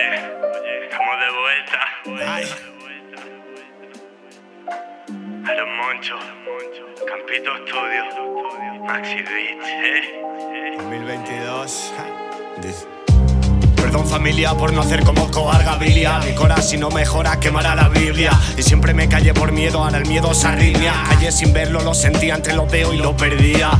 Oye, oye, estamos de vuelta. Ay. A los monchos, Campito Studio, Maxi Beach, eh. 2022. Perdón familia por no hacer como Cobar Gabilia Mi cora si no mejora quemará la Biblia. Y siempre me callé por miedo, ahora el miedo se arritmia. Callé sin verlo, lo sentía entre los dedos y lo perdía.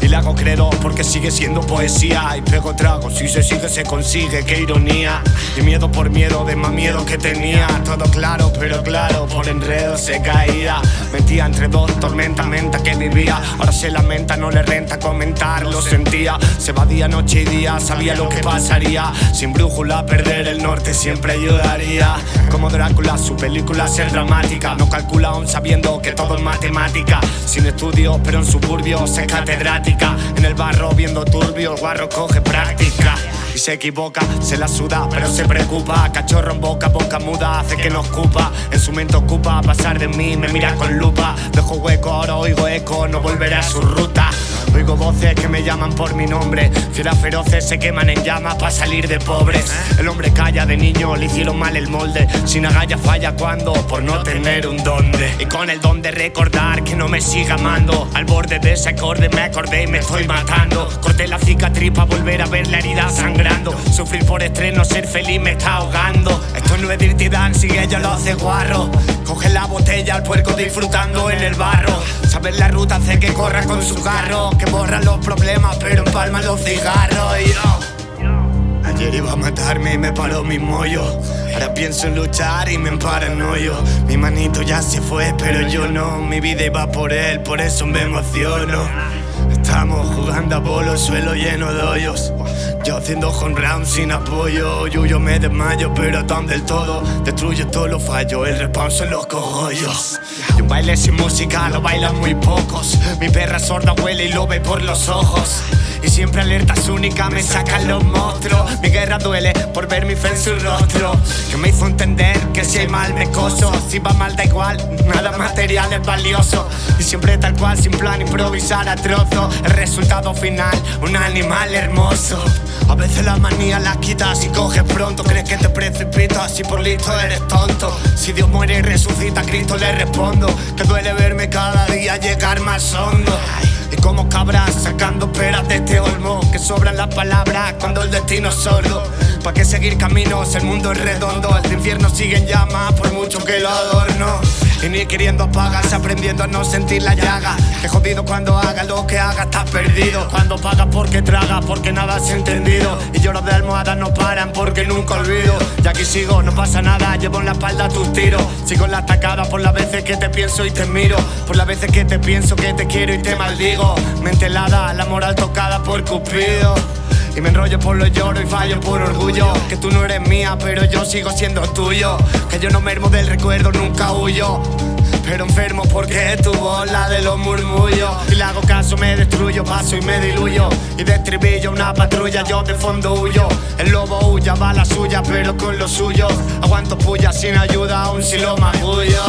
Y le hago credo porque sigue siendo poesía. Y pego tragos, si se sigue se consigue, qué ironía. Y miedo por miedo, de más miedo que tenía. Todo claro, pero claro, por enredo se caía Metía entre dos tormentas, menta que vivía. Ahora se lamenta, no le renta comentar, lo sentía. Se va día, noche y día, sabía lo que pasaría. Sin brújula, perder el norte siempre ayudaría. Como Drácula, su película es dramática. No calcula aún sabiendo que todo es matemática. Sin estudios, pero en suburbios es catedrática. En el barro viendo turbio, el guarro coge práctica se equivoca, se la suda, pero se preocupa. Cachorro en boca, boca muda, hace que no ocupa En su mente ocupa pasar de mí, me mira con lupa. Dejo hueco, ahora oigo eco, no volveré a su ruta Oigo voces que me llaman por mi nombre. Fieras feroces se queman en llamas para salir de pobres. El hombre calla de niño, le hicieron mal el molde. Sin agalla falla cuando, por no tener un donde Y con el don de recordar que no me siga amando. Al borde de ese acorde me acordé y me estoy matando. Corté la cicatriz para volver a ver la herida sangrando. Sufrir por estreno, ser feliz me está ahogando. Esto no es Dirty Dancing, ella lo hace guarro Coge la botella, al puerco disfrutando en el barro. Saber la ruta hace que corra con su carro Que borra los problemas pero empalma los cigarros. Yo Ayer iba a matarme y me paró mi mollo. Ahora pienso en luchar y me emparanoio Mi manito ya se fue pero yo no. Mi vida iba por él, por eso me emociono Estamos jugando a bolo, suelo lleno de hoyos. Yo haciendo home round sin apoyo. Yuyo me desmayo pero tan del todo. Destruye todos los fallos, el responso en los cogollos. Y un baile sin música lo bailan muy pocos. Mi perra sorda huele y lo ve por los ojos y siempre alertas únicas me sacan los monstruos. Mi guerra duele por ver mi fe en su rostro. Que me hizo entender que si hay mal me coso Si va mal da igual, nada material es valioso. Y siempre tal cual, sin plan improvisar a trozo. El resultado final, un animal hermoso. A veces la manía la quitas y coges pronto. Crees que te precipitas y por listo eres tonto. Si Dios muere y resucita, a Cristo le respondo. Que duele verme cada día llegar más hondo y como cabras sacando peras de este olmo Que sobran las palabras cuando el destino es sordo ¿Pa' qué seguir caminos? El mundo es redondo El infierno sigue en llamas por mucho que lo adorno y ni queriendo apagas, aprendiendo a no sentir la llaga. Que jodido cuando haga lo que haga, estás perdido. Cuando pagas porque tragas, porque nada has entendido. Y lloros de almohadas no paran porque nunca olvido. Y aquí sigo, no pasa nada, llevo en la espalda tus tiros. Sigo en la atacada por las veces que te pienso y te miro. Por las veces que te pienso que te quiero y te maldigo. Mente helada, la moral tocada por Cupido y me enrollo por lo lloro y fallo por orgullo. Que tú no eres mía, pero yo sigo siendo tuyo. Que yo no mermo del recuerdo, nunca huyo. Pero enfermo porque tu bola de los murmullos. Y le hago caso, me destruyo, paso y me diluyo. Y de una patrulla, yo de fondo huyo. El lobo huya, va la suya, pero con lo suyo. Aguanto puya sin ayuda, aún si lo magullo.